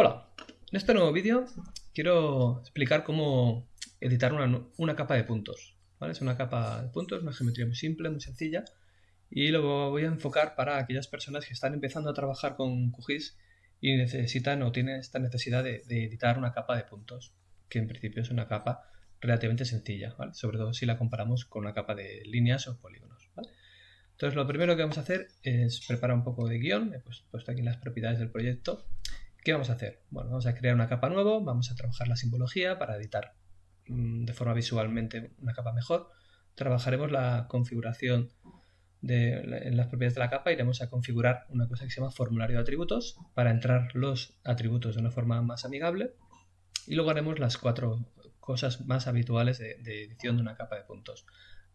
Hola, en este nuevo vídeo quiero explicar cómo editar una, capa de puntos. Es una capa de puntos, una geometría muy simple, muy sencilla y lo voy a enfocar para aquellas personas que están empezando a trabajar con QGIS y necesitan o tienen esta necesidad de, editar una capa de puntos, que en principio es una capa relativamente sencilla, sobre todo si la comparamos con una capa de líneas o polígonos. Entonces lo primero que vamos a hacer es preparar un poco de guion, he puesto aquí las propiedades del proyecto ¿Qué vamos a hacer? Bueno, vamos a crear una capa nueva, vamos a trabajar la simbología para editar mm, de forma visualmente una capa mejor. Trabajaremos la configuración de, en las propiedades de la capa, iremos a configurar una cosa que se llama formulario de atributos para entrar los atributos de una forma más amigable y luego haremos las cuatro cosas más habituales de, de edición de una capa de puntos.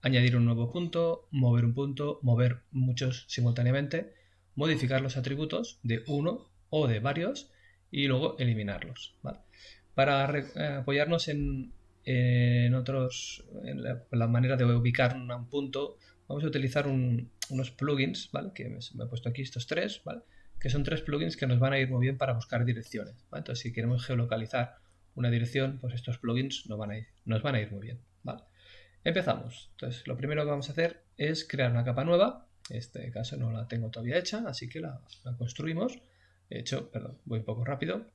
Añadir un nuevo punto, mover un punto, mover muchos simultáneamente, modificar los atributos de uno o de varios y luego eliminarlos. Para eh, apoyarnos en, otros, en la, manera de ubicar un punto, vamos a utilizar unos plugins, ¿vale? que me, he puesto aquí estos tres, que son tres plugins que nos van a ir muy bien para buscar direcciones. Entonces, si queremos geolocalizar una dirección, pues estos plugins nos van a ir, nos van a ir muy bien. Empezamos. Entonces, lo primero que vamos a hacer es crear una capa nueva. En este caso no la tengo todavía hecha, así que la construimos. De hecho, perdón, voy un poco rápido.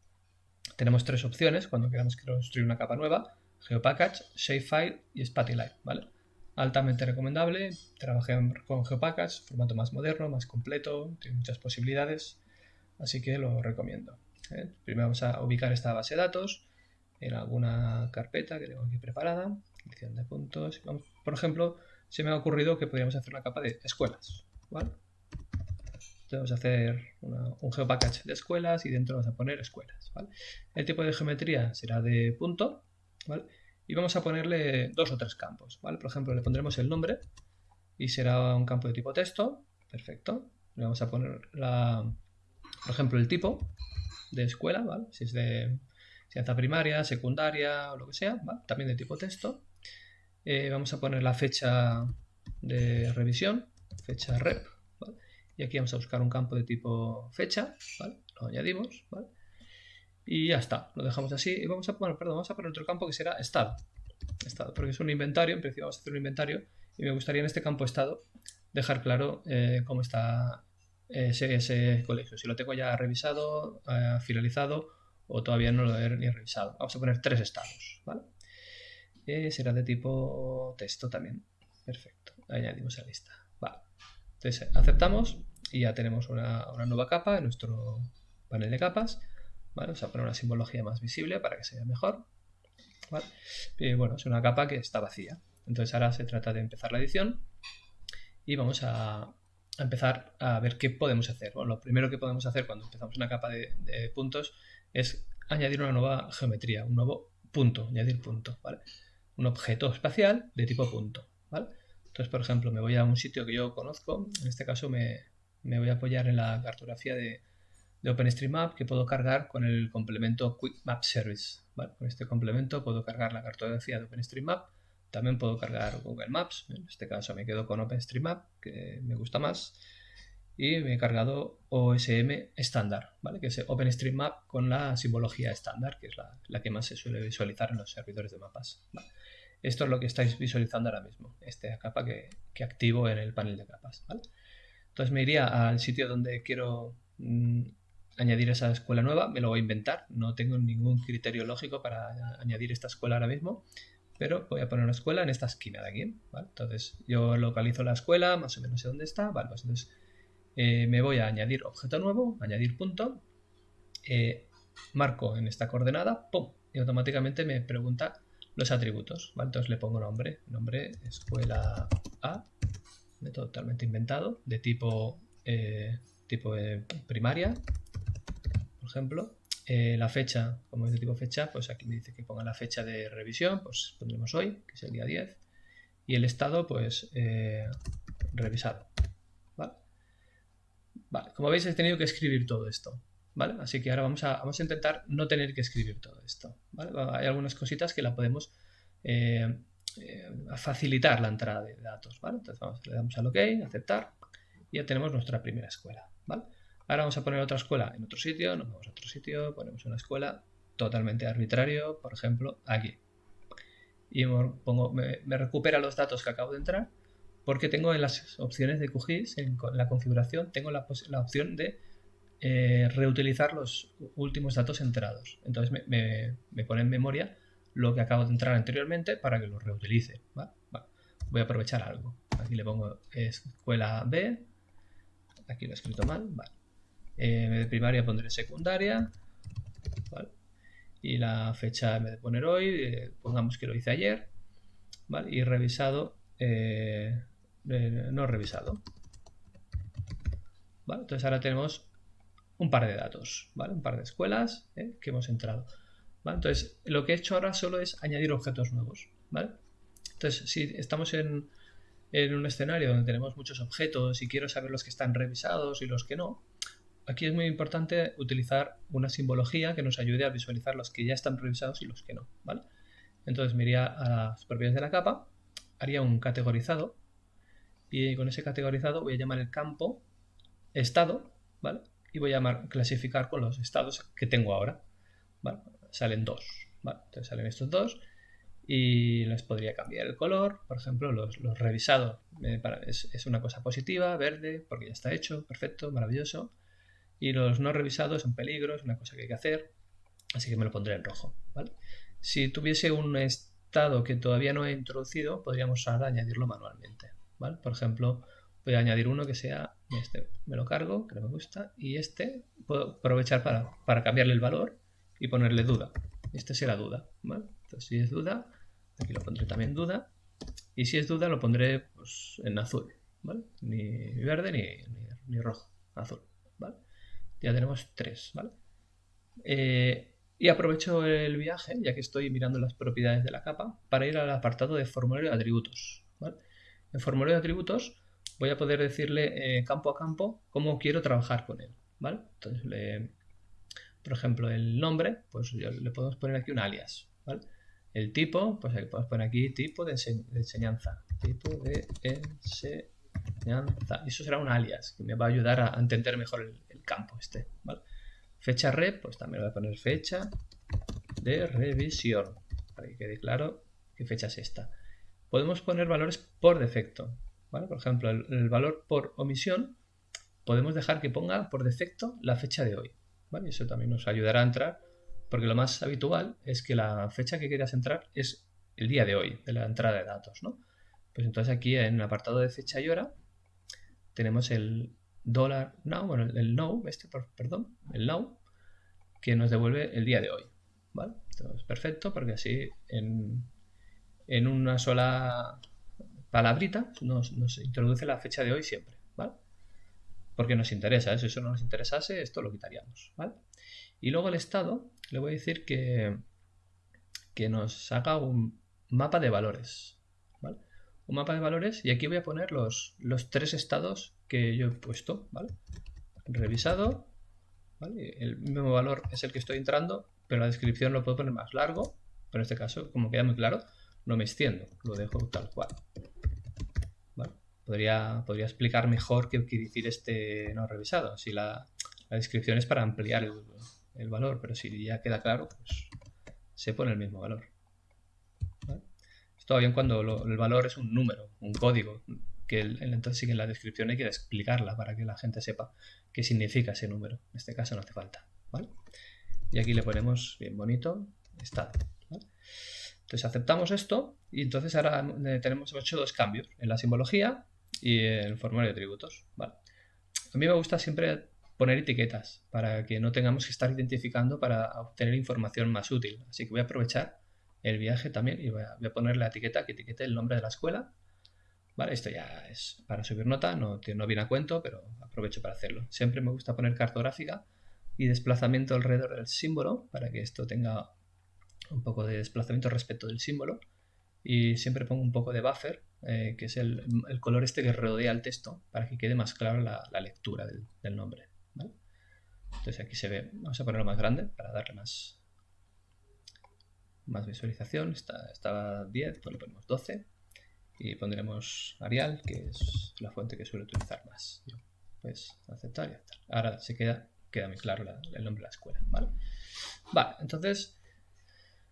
Tenemos tres opciones cuando queramos construir una capa nueva. GeoPackage, Shapefile y Spatilite, ¿vale? Altamente recomendable, trabajé con GeoPackage, formato más moderno, más completo, tiene muchas posibilidades, así que lo recomiendo. ¿eh? Primero vamos a ubicar esta base de datos en alguna carpeta que tengo aquí preparada, de puntos. por ejemplo, se me ha ocurrido que podríamos hacer una capa de escuelas, ¿vale? Vamos a hacer un geopackage de escuelas y dentro vamos a poner escuelas. El tipo de geometría será de punto y vamos a ponerle dos o tres campos. Por ejemplo, le pondremos el nombre y será un campo de tipo texto. Perfecto. Le vamos a poner, la, por ejemplo, el tipo de escuela, si es de ciencia primaria, secundaria o lo que sea, también de tipo texto. Eh, vamos a poner la fecha de revisión, fecha rep, y aquí vamos a buscar un campo de tipo fecha, ¿vale? Lo añadimos. Y ya está, lo dejamos así. Y vamos a, poner, perdón, vamos a poner otro campo que será estado. Estado, porque es un inventario, en principio vamos a hacer un inventario. Y me gustaría en este campo estado dejar claro eh, cómo está ese, ese, colegio. Si lo tengo ya revisado, eh, finalizado o todavía no lo he ni revisado. Vamos a poner tres estados, ¿vale? Eh, será de tipo texto también. Perfecto, añadimos a lista. Vale. Entonces aceptamos y ya tenemos una, nueva capa en nuestro panel de capas. Vamos a poner una simbología más visible para que se vea mejor. Y bueno, es una capa que está vacía. Entonces ahora se trata de empezar la edición y vamos a, empezar a ver qué podemos hacer. Bueno, lo primero que podemos hacer cuando empezamos una capa de, puntos es añadir una nueva geometría, un nuevo punto, añadir punto, ¿vale? Un objeto espacial de tipo punto, ¿vale? Entonces, por ejemplo, me voy a un sitio que yo conozco, en este caso me, voy a apoyar en la cartografía de, OpenStreetMap que puedo cargar con el complemento Quick Map Service. con este complemento puedo cargar la cartografía de OpenStreetMap, también puedo cargar Google Maps, en este caso me quedo con OpenStreetMap, que me gusta más, y me he cargado OSM estándar, ¿vale? que es OpenStreetMap con la simbología estándar, que es la, que más se suele visualizar en los servidores de mapas. Esto es lo que estáis visualizando ahora mismo, esta capa que, activo en el panel de capas. Entonces me iría al sitio donde quiero mm, añadir esa escuela nueva, me lo voy a inventar, no tengo ningún criterio lógico para añadir esta escuela ahora mismo, pero voy a poner una escuela en esta esquina de aquí. Entonces yo localizo la escuela, más o menos sé dónde está, pues entonces eh, me voy a añadir objeto nuevo, añadir punto, eh, marco en esta coordenada, ¡pum! y automáticamente me pregunta los atributos. Entonces le pongo nombre, nombre escuela A, método totalmente inventado, de tipo, eh, tipo primaria, por ejemplo. Eh, la fecha, como es de tipo fecha, pues aquí me dice que ponga la fecha de revisión, pues pondremos hoy, que es el día 10. Y el estado, pues eh, revisado. ¿Vale? Vale, como veis he tenido que escribir todo esto. Así que ahora vamos a, vamos a intentar no tener que escribir todo esto, Hay algunas cositas que la podemos eh, facilitar la entrada de datos, Entonces le damos al OK, aceptar, y ya tenemos nuestra primera escuela, Ahora vamos a poner otra escuela en otro sitio, nos vamos a otro sitio, ponemos una escuela totalmente arbitrario, por ejemplo, aquí. Y pongo, me, recupera los datos que acabo de entrar porque tengo en las opciones de QGIS, en la configuración, tengo la, opción de eh, reutilizar los últimos datos entrados. Entonces me, pone en memoria lo que acabo de entrar anteriormente para que lo reutilice. Voy a aprovechar algo. Aquí le pongo escuela B. Aquí lo he escrito mal. Vale. Eh, en vez de primaria pondré secundaria. Y la fecha vez de poner hoy, eh, pongamos que lo hice ayer. Y revisado, eh, no revisado. Entonces ahora tenemos un par de datos, ¿vale? Un par de escuelas que hemos entrado. Entonces, lo que he hecho ahora solo es añadir objetos nuevos, ¿vale? Entonces, si estamos en, un escenario donde tenemos muchos objetos y quiero saber los que están revisados y los que no, aquí es muy importante utilizar una simbología que nos ayude a visualizar los que ya están revisados y los que no. Entonces me iría a las propiedades de la capa, haría un categorizado y con ese categorizado voy a llamar el campo estado, ¿vale? Y voy a llamar clasificar con los estados que tengo ahora. Salen dos, ¿vale? Entonces salen estos dos y les podría cambiar el color, por ejemplo, los, los revisados es, es, una cosa positiva, verde, porque ya está hecho, perfecto, maravilloso y los no revisados son peligros, una cosa que hay que hacer, así que me lo pondré en rojo. Si tuviese un estado que todavía no he introducido, podríamos ahora añadirlo manualmente. ¿vale? Por ejemplo, voy a añadir uno que sea este, me lo cargo, que no me gusta, y este puedo aprovechar para, para cambiarle el valor y ponerle duda. Este será duda. Entonces, si es duda, aquí lo pondré también duda, y si es duda lo pondré pues, en azul. Ni verde ni, ni, rojo, azul. Ya tenemos tres, ¿vale? Eh, y aprovecho el viaje, ya que estoy mirando las propiedades de la capa, para ir al apartado de formulario de atributos. En formulario de atributos voy a poder decirle eh, campo a campo cómo quiero trabajar con él. ¿vale? Entonces, por ejemplo, el nombre, pues le podemos poner aquí un alias. El tipo, pues podemos poner aquí tipo de, enseñanza. Tipo de enseñanza. Eso será un alias que me va a ayudar a entender mejor el, campo este, Fecha rep, pues también voy a poner fecha de revisión, para que quede claro qué fecha es esta. Podemos poner valores por defecto, Por ejemplo, el, valor por omisión, podemos dejar que ponga por defecto la fecha de hoy, ¿vale? Eso también nos ayudará a entrar, porque lo más habitual es que la fecha que quieras entrar es el día de hoy, de la entrada de datos, ¿no? Pues entonces aquí en el apartado de fecha y hora tenemos el, dólar now, bueno, el now, este, perdón, el now, que nos devuelve el día de hoy. ¿Vale? Entonces, perfecto, porque así en, en una sola palabrita nos, introduce la fecha de hoy siempre. Porque nos interesa, ¿eh? si eso no nos interesase, esto lo quitaríamos. ¿vale? Y luego el estado, le voy a decir que, que nos haga un mapa de valores. ¿vale? Un mapa de valores y aquí voy a poner los, los tres estados que yo he puesto, ¿vale? Revisado. El mismo valor es el que estoy entrando, pero la descripción lo puedo poner más largo, pero en este caso, como queda muy claro, no me extiendo, lo dejo tal cual. Podría, podría explicar mejor qué quiere decir este no revisado, si la, descripción es para ampliar el, valor, pero si ya queda claro, pues se pone el mismo valor. Esto bien cuando el valor es un número, un código, que entonces sí que en la descripción hay que explicarla para que la gente sepa qué significa ese número. En este caso no hace falta. ¿vale? Y aquí le ponemos bien bonito estado. Entonces aceptamos esto y entonces ahora tenemos hecho dos cambios en la simbología y el formulario de tributos. ¿vale? A mí me gusta siempre poner etiquetas para que no tengamos que estar identificando para obtener información más útil. Así que voy a aprovechar el viaje también y voy a, voy a poner la etiqueta que etiquete el nombre de la escuela Vale, esto ya es para subir nota, no, no viene a cuento, pero aprovecho para hacerlo. Siempre me gusta poner cartográfica y desplazamiento alrededor del símbolo para que esto tenga un poco de desplazamiento respecto del símbolo. Y siempre pongo un poco de buffer, eh, que es el, color este que rodea el texto, para que quede más clara la, lectura del, nombre. Entonces aquí se ve, vamos a ponerlo más grande para darle más, más visualización. Está, estaba 10, pues le ponemos 12 y pondremos Arial, que es la fuente que suelo utilizar más. pues aceptar y aceptar. Ahora se queda, queda muy claro el nombre de la escuela, ¿vale? Vale, entonces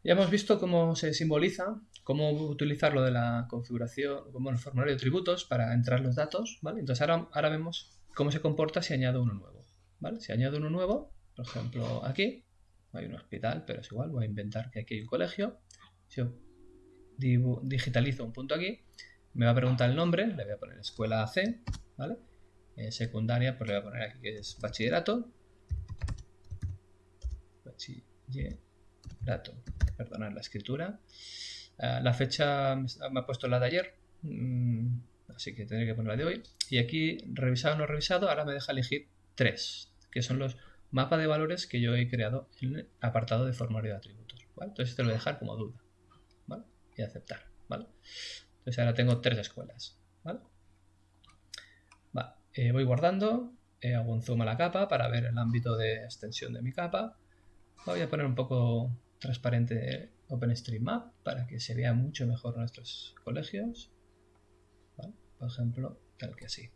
ya hemos visto cómo se simboliza, cómo utilizar lo de la configuración, como el formulario de atributos para entrar los datos, ¿vale? Entonces ahora, ahora vemos cómo se comporta si añado uno nuevo, ¿vale? Si añado uno nuevo, por ejemplo aquí, hay un hospital, pero es igual, voy a inventar que aquí hay un colegio. Si yo digitalizo un punto aquí, me va a preguntar el nombre, le voy a poner escuela C, ¿vale? Eh, secundaria, pues le voy a poner aquí que es bachillerato. Bachillerato, perdonad la escritura. Ah, la fecha me ha puesto la de ayer, mm, así que tendré que poner la de hoy. Y aquí, revisado o no revisado, ahora me deja elegir tres, que son los mapas de valores que yo he creado en el apartado de formulario de atributos. Entonces te lo voy a dejar como duda y aceptar. Entonces ahora tengo tres escuelas. ¿vale? Eh, voy guardando, eh, hago un zoom a la capa para ver el ámbito de extensión de mi capa. Voy a poner un poco transparente OpenStreetMap para que se vea mucho mejor nuestros colegios. Por ejemplo, tal que así.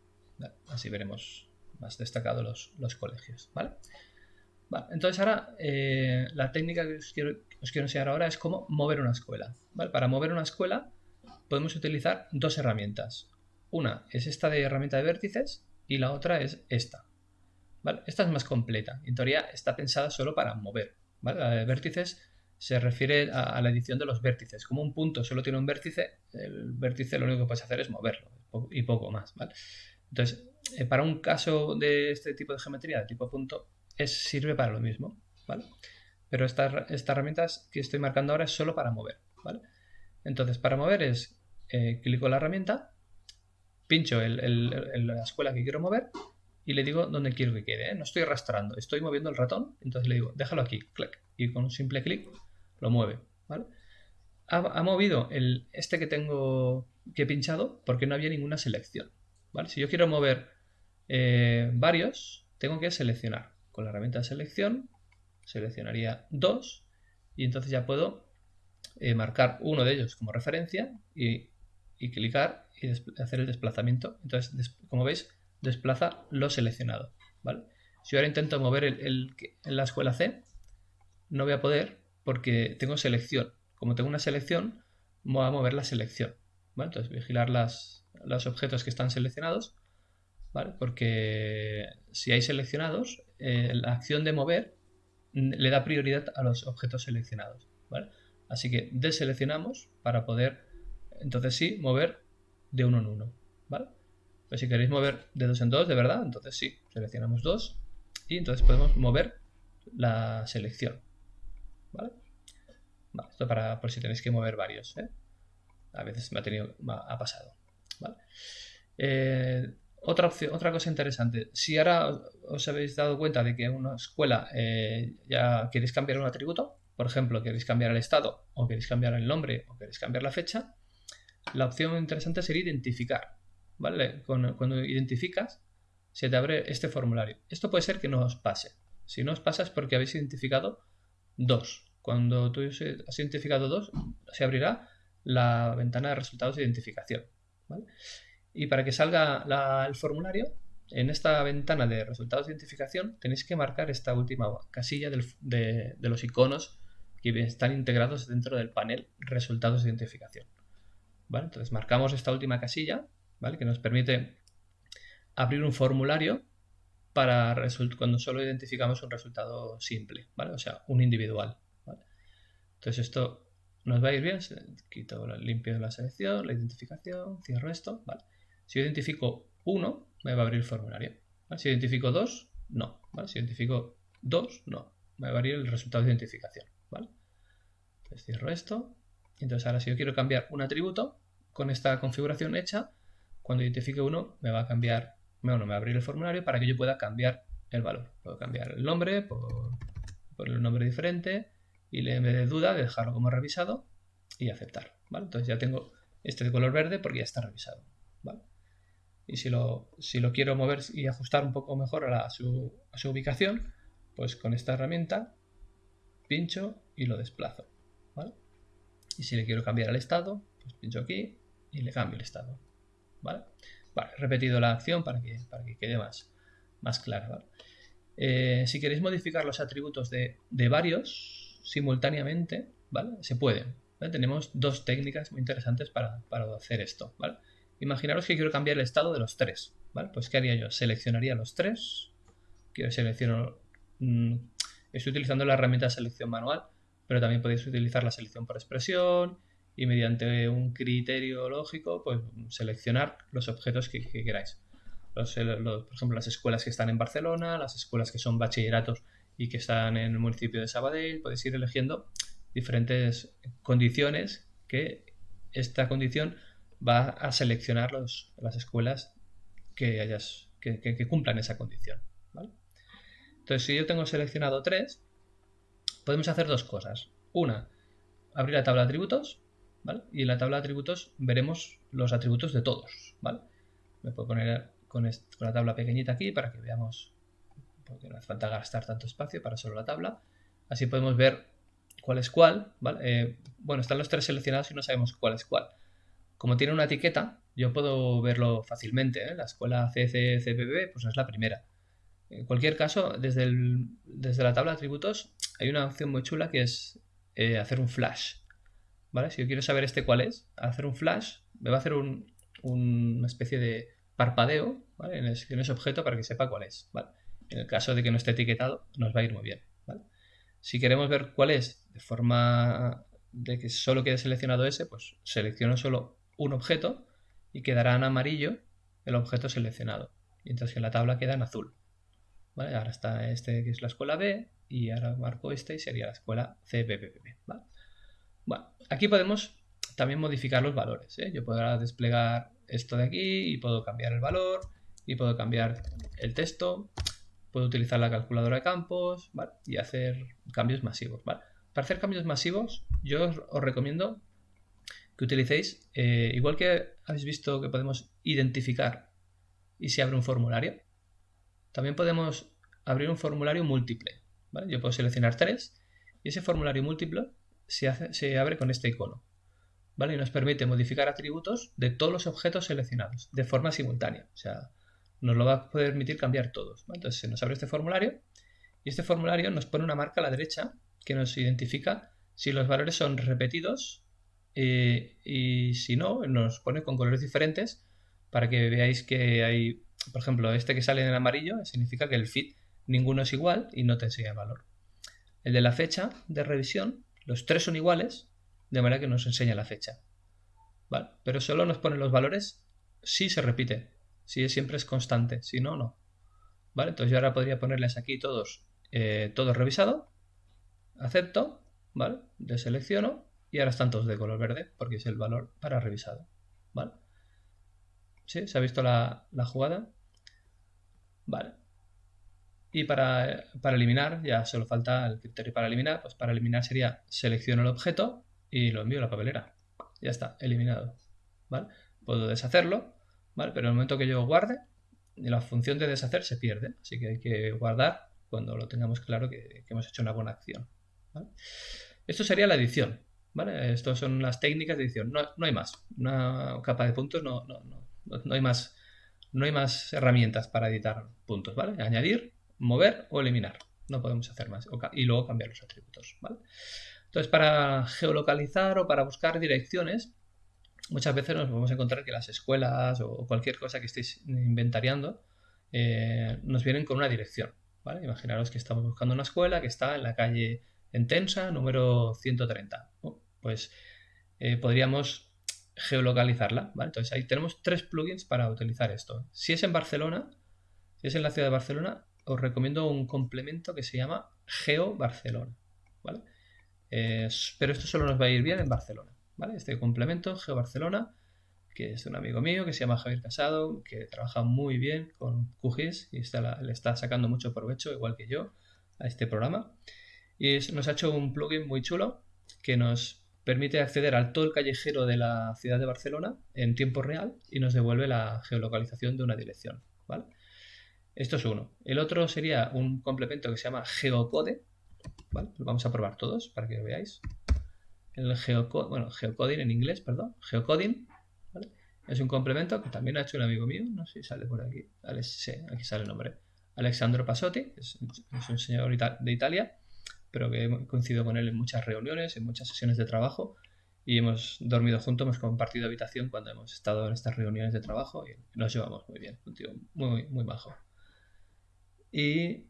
Así veremos más destacados los, los colegios. ¿vale? entonces ahora eh, la técnica que os quiero, enseñar ahora es cómo mover una escuela. Para mover una escuela podemos utilizar dos herramientas. Una es esta de herramienta de vértices y la otra es esta. Esta es más completa. En teoría está pensada solo para mover. La de vértices se refiere a, la edición de los vértices. Como un punto solo tiene un vértice, el vértice lo único que puedes hacer es moverlo y poco más. Entonces, eh, para un caso de este tipo de geometría de tipo punto, sirve para lo mismo, ¿vale? Pero esta, esta herramienta que estoy marcando ahora es solo para mover, ¿vale? Entonces, para mover es, eh, clico la herramienta, pincho en la escuela que quiero mover y le digo dónde quiero que quede. ¿eh? No estoy arrastrando, estoy moviendo el ratón, entonces le digo, déjalo aquí, clic, y con un simple clic lo mueve. Ha, movido el, este que tengo que he pinchado porque no había ninguna selección, ¿vale? Si yo quiero mover eh, varios, tengo que seleccionar con la herramienta de selección, seleccionaría dos y entonces ya puedo eh, marcar uno de ellos como referencia y, clicar y hacer el desplazamiento. Entonces, como veis, desplaza lo seleccionado. ¿vale? Si ahora intento mover el, en la escuela C, no voy a poder porque tengo selección. Como tengo una selección, voy a mover la selección. Entonces, vigilar las, los objetos que están seleccionados porque si hay seleccionados, eh, la acción de mover le da prioridad a los objetos seleccionados. Así que deseleccionamos para poder, entonces sí, mover de uno en uno. ¿vale? Pues si queréis mover de dos en dos, de verdad, entonces sí, seleccionamos dos y entonces podemos mover la selección. ¿Vale? esto para por si tenéis que mover varios. ¿eh? A veces me ha, tenido, ha pasado. Eh, otra, otra cosa interesante, si ahora os habéis dado cuenta de que en una escuela eh, ya queréis cambiar un atributo, por ejemplo, queréis cambiar el estado, o queréis cambiar el nombre, o queréis cambiar la fecha, la opción interesante sería identificar. ¿vale? Cuando, identificas, se te abre este formulario. Esto puede ser que no os pase. Si no os pasa es porque habéis identificado dos. Cuando tú has identificado dos, se abrirá la ventana de resultados de identificación. Y para que salga el formulario, en esta ventana de resultados de identificación tenéis que marcar esta última casilla de, los iconos que están integrados dentro del panel resultados de identificación. Entonces marcamos esta última casilla ¿vale? que nos permite abrir un formulario para cuando solo identificamos un resultado simple, ¿vale? o sea, un individual. Entonces esto nos va a ir bien, quito, limpio la selección, la identificación, cierro esto, ¿vale? Si identifico 1, me va a abrir el formulario. Si identifico 2, no. Si identifico 2, no. Me va a abrir el resultado de identificación. ¿vale? Entonces cierro esto. Entonces ahora si yo quiero cambiar un atributo con esta configuración hecha, cuando identifique uno me va a cambiar, bueno, me va a abrir el formulario para que yo pueda cambiar el valor. Puedo cambiar el nombre por, por el nombre diferente y en vez de duda dejarlo como revisado y aceptar. ¿vale? Entonces ya tengo este de color verde porque ya está revisado. ¿vale? y si lo, si lo quiero mover y ajustar un poco mejor a, su, ubicación, pues con esta herramienta pincho y lo desplazo. Y si le quiero cambiar el estado, pues pincho aquí y le cambio el estado. ¿vale? He repetido la acción para que, para que quede más, más clara. Eh, si queréis modificar los atributos de, varios simultáneamente, ¿vale? Se puede. Tenemos dos técnicas muy interesantes para, hacer esto. ¿vale? Imaginaros que quiero cambiar el estado de los tres. ¿vale? Pues ¿qué haría yo? Seleccionaría los tres. Quiero seleccionar... Mm, estoy utilizando la herramienta de selección manual, pero también podéis utilizar la selección por expresión y mediante un criterio lógico, pues seleccionar los objetos que queráis por ejemplo, las escuelas que están en Barcelona, las escuelas que son bachilleratos y que están en el municipio de Sabadell, podéis ir eligiendo diferentes condiciones que esta condición va a seleccionar las escuelas que, hayas, que, cumplan esa condición. Entonces, si yo tengo seleccionado tres, podemos hacer dos cosas. Una, abrir la tabla de atributos, Y en la tabla de atributos veremos los atributos de todos, Me puedo poner con, la tabla pequeñita aquí para que veamos, porque no hace falta gastar tanto espacio para solo la tabla. Así podemos ver cuál es cuál. Eh, bueno, están los tres seleccionados y no sabemos cuál es cuál. Como tiene una etiqueta, yo puedo verlo fácilmente. ¿eh? La escuela CCCBB pues es la primera. En cualquier caso, desde, desde la tabla de atributos hay una opción muy chula que es eh, hacer un flash. ¿Vale? Si yo quiero saber este cuál es, hacer un flash me va a hacer una especie de parpadeo en, ese, objeto para que sepa cuál es. En el caso de que no esté etiquetado, nos va a ir muy bien. Si queremos ver cuál es de forma de que solo quede seleccionado ese, pues selecciono solo un objeto y quedará en amarillo el objeto seleccionado. Mientras que en la tabla queda en azul. Ahora está este que es la escuela B y ahora marco este y sería la escuela C, Bueno, aquí podemos también modificar los valores. ¿eh? Yo puedo desplegar esto de aquí y puedo cambiar el valor y puedo cambiar el texto, puedo utilizar la calculadora de campos y hacer cambios masivos. Para hacer cambios masivos yo os, recomiendo que utilicéis, eh, igual que habéis visto que podemos identificar y se abre un formulario, también podemos abrir un formulario múltiple. Yo puedo seleccionar tres y ese formulario múltiple se, abre con este icono. Y nos permite modificar atributos de todos los objetos seleccionados de forma simultánea. O sea, nos lo va a permitir cambiar todos. Entonces se nos abre este formulario y este formulario nos pone una marca a la derecha que nos identifica si los valores son repetidos eh, y si no, nos pone con colores diferentes para que veáis que hay, por ejemplo, este que sale en amarillo significa que el fit ninguno es igual y no te enseña el valor. El de la fecha de revisión, los tres son iguales de manera que nos enseña la fecha. ¿Vale? Pero solo nos pone los valores si se repite, si siempre es constante, si no, no. ¿Vale? Entonces yo ahora podría ponerles aquí todos, eh, todos revisado, acepto, ¿vale? Deselecciono y ahora están todos de color verde porque es el valor para revisado. ¿Vale? ¿Sí? ¿Se ha visto la, la jugada? Vale. Y para, para, eliminar, ya solo falta el criterio para eliminar. Pues para eliminar sería selecciono el objeto y lo envío a la papelera. Ya está, eliminado. ¿Vale? Puedo deshacerlo, ¿vale? Pero en el momento que yo guarde, la función de deshacer se pierde. Así que hay que guardar cuando lo tengamos claro que, hemos hecho una buena acción. Esto sería la edición. ¿vale? Estas son las técnicas de edición. No, hay más. Una capa de puntos no, no, no, no hay más. No hay más herramientas para editar puntos, ¿vale? Añadir, mover o eliminar. No podemos hacer más. Y luego cambiar los atributos. Entonces, para geolocalizar o para buscar direcciones, muchas veces nos vamos a encontrar que las escuelas o cualquier cosa que estéis inventariando eh, nos vienen con una dirección. ¿vale? Imaginaros que estamos buscando una escuela que está en la calle Entensa, número 130. pues eh, podríamos geolocalizarla. Entonces ahí tenemos tres plugins para utilizar esto. Si es en Barcelona, si es en la ciudad de Barcelona, os recomiendo un complemento que se llama Geo Barcelona. ¿vale? pero esto solo nos va a ir bien en Barcelona. ¿vale? Este complemento, Geo Barcelona, que es un amigo mío que se llama Javier Casado, que trabaja muy bien con QGIS y está, le está sacando mucho provecho, igual que yo, a este programa. Y nos ha hecho un plugin muy chulo que nos permite acceder al todo el callejero de la ciudad de Barcelona en tiempo real y nos devuelve la geolocalización de una dirección. ¿vale? Esto es uno. El otro sería un complemento que se llama Geocode, ¿vale? vamos a probar todos para que lo veáis. El geocoding, bueno, geocoding en inglés, perdón, geocoding, ¿vale? Es un complemento que también ha hecho un amigo mío, no sé si sale por aquí, vale, sí, aquí sale el nombre. Alexandro Pasotti, es, un señor de Italia, pero que he coincidido con él en muchas reuniones, en muchas sesiones de trabajo y hemos dormido juntos, hemos compartido habitación cuando hemos estado en estas reuniones de trabajo y nos llevamos muy bien, un tío muy, muy bajo. Y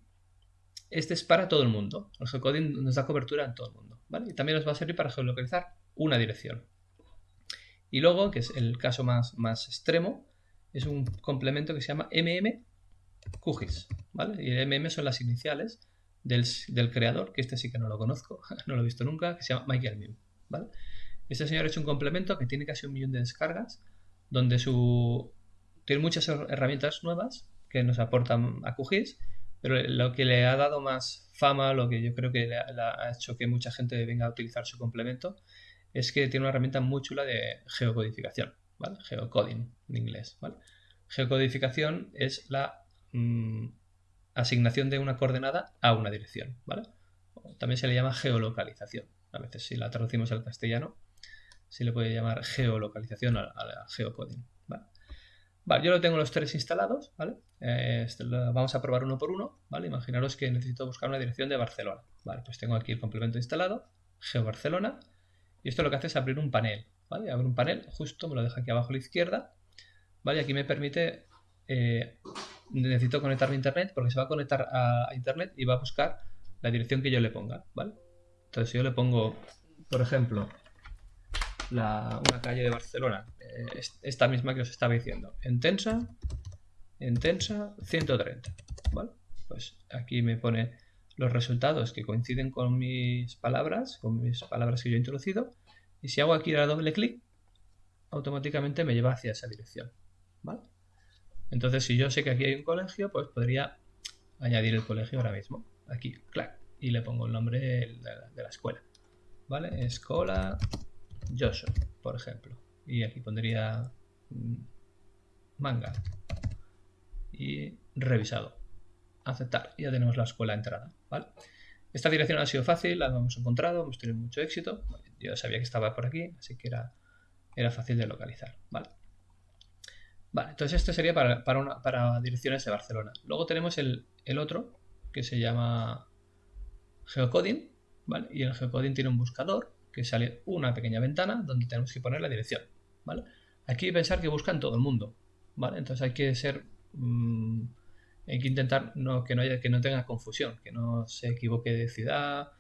este es para todo el mundo. El geocoding nos da cobertura en todo el mundo. ¿vale? Y también nos va a servir para geolocalizar una dirección. Y luego, que es el caso más, más extremo, es un complemento que se llama MM QGIS. ¿vale? Y MM son las iniciales del, del, creador, que este sí que no lo conozco, no lo he visto nunca, que se llama Michael Mim. ¿vale? Este señor ha hecho un complemento que tiene casi un millón de descargas, donde su... tiene muchas herramientas nuevas que nos aportan a pero lo que le ha dado más fama, lo que yo creo que le ha, hecho que mucha gente venga a utilizar su complemento, es que tiene una herramienta muy chula de geocodificación, ¿vale? Geocoding en inglés. Geocodificación es la mm, asignación de una coordenada a una dirección. También se le llama geolocalización. A veces si la traducimos al castellano, se le puede llamar geolocalización a, la geocoding. ¿Vale? yo lo tengo los tres instalados, ¿vale? Eh, este vamos a probar uno por uno, ¿vale? Imaginaros que necesito buscar una dirección de Barcelona, ¿vale? Pues tengo aquí el complemento instalado, GeoBarcelona, y esto lo que hace es abrir un panel, ¿vale? Un panel, justo me lo deja aquí abajo a la izquierda, ¿vale? Aquí me permite, eh, necesito conectarme a internet porque se va a conectar a, internet y va a buscar la dirección que yo le ponga. Entonces si yo le pongo, por ejemplo, una calle de Barcelona, eh, esta misma que os estaba diciendo, Entensa, Entensa 130, ¿vale? Pues aquí me pone los resultados que coinciden con mis palabras, con mis palabras que yo he introducido, y si hago aquí la doble clic, automáticamente me lleva hacia esa dirección, ¿vale? Entonces, si yo sé que aquí hay un colegio, pues podría añadir el colegio ahora mismo, aquí, clac, y le pongo el nombre de la, de la escuela, ¿vale? Escola Joshua, por ejemplo. Y aquí pondría mm, manga. Y revisado. Aceptar. Ya tenemos la escuela entrada. ¿vale? Esta dirección ha sido fácil, la hemos encontrado, hemos tenido mucho éxito. Yo sabía que estaba por aquí, así que era, era fácil de localizar. ¿vale? Vale, entonces este sería para, para, direcciones de Barcelona. Luego tenemos el, el, otro, que se llama Geocoding, ¿vale? Y el Geocoding tiene un buscador que sale una pequeña ventana donde tenemos que poner la dirección, ¿vale? Aquí pensar que buscan todo el mundo, ¿vale? Entonces hay que ser... Mm, hay que intentar no, que, no haya, que no tenga confusión, que no se equivoque de ciudad,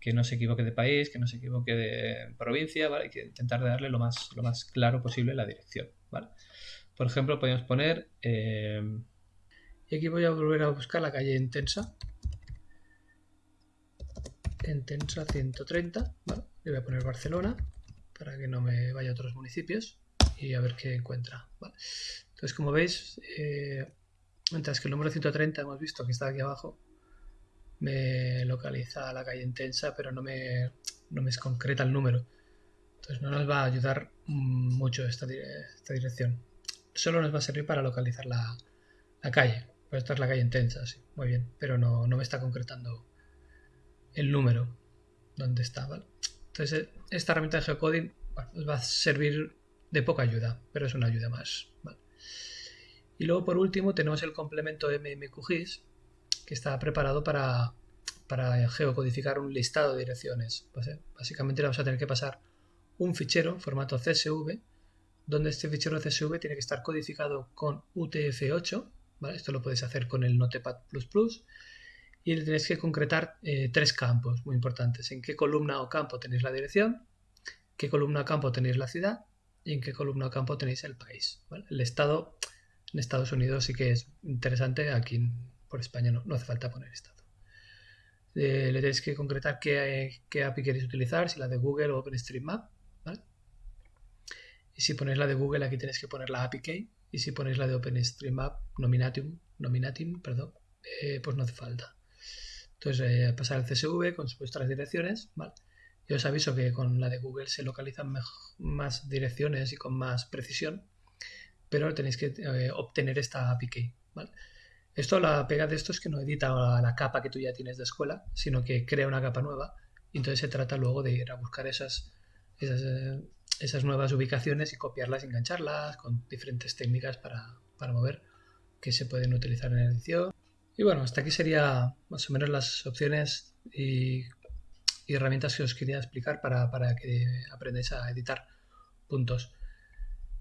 que no se equivoque de país, que no se equivoque de provincia, ¿vale? Hay que intentar darle lo más, claro posible la dirección, ¿vale? Por ejemplo, podemos poner... Eh, y aquí voy a volver a buscar la calle Intensa. Intensa 130, ¿vale? Le voy a poner Barcelona para que no me vaya a otros municipios y a ver qué encuentra. Entonces, como veis, eh, mientras que el número 130 hemos visto que está aquí abajo, me localiza la calle intensa, pero no me, no me concreta el número. Entonces no nos va a ayudar mucho esta, dirección. Solo nos va a servir para localizar la, calle. Pues esta es la calle intensa, sí, muy bien, pero no, no me está concretando el número donde está, ¿vale? Entonces, esta herramienta de geocoding nos va a servir de poca ayuda, pero es una ayuda más. Y luego, por último, tenemos el complemento MMQGIS, que está preparado para, para geocodificar un listado de direcciones. Básicamente vamos a tener que pasar un fichero en formato CSV, donde este fichero CSV tiene que estar codificado con UTF-8. Esto lo puedes hacer con el Notepad++ y tenéis que concretar eh, tres campos muy importantes. En qué columna o campo tenéis la dirección, qué columna o campo tenéis la ciudad y en qué columna o campo tenéis el país. El estado en Estados Unidos sí que es interesante, aquí por España no, hace falta poner estado. Eh, le tenéis que concretar qué, API queréis utilizar, si la de Google o OpenStreetMap. Y si ponéis la de Google, aquí tenéis que poner la API key. Y si ponéis la de OpenStreetMap, Nominatum, Nominatim, perdón, eh, pues no hace falta. Entonces, eh, pasar el CSV con vuestras direcciones. Yo os aviso que con la de Google se localizan más direcciones y con más precisión, pero tenéis que eh, obtener esta API. Esto, la pega de esto es que no edita la, capa que tú ya tienes de escuela, sino que crea una capa nueva y entonces se trata luego de ir a buscar esas, esas, eh, esas nuevas ubicaciones y copiarlas engancharlas con diferentes técnicas para, para mover que se pueden utilizar en edición Y bueno, hasta aquí sería más o menos las opciones y, herramientas que os quería explicar para, que aprendáis a editar puntos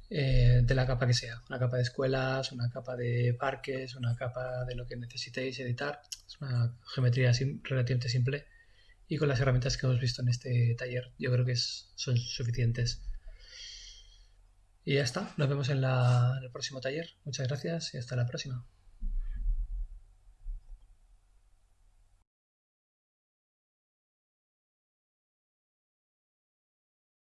eh, de la capa que sea. Una capa de escuelas, una capa de parques, una capa de lo que necesitéis editar. Es una geometría relativamente simple y con las herramientas que hemos visto en este taller yo creo que son suficientes. Y ya está, nos vemos en, en el próximo taller. Muchas gracias y hasta la próxima.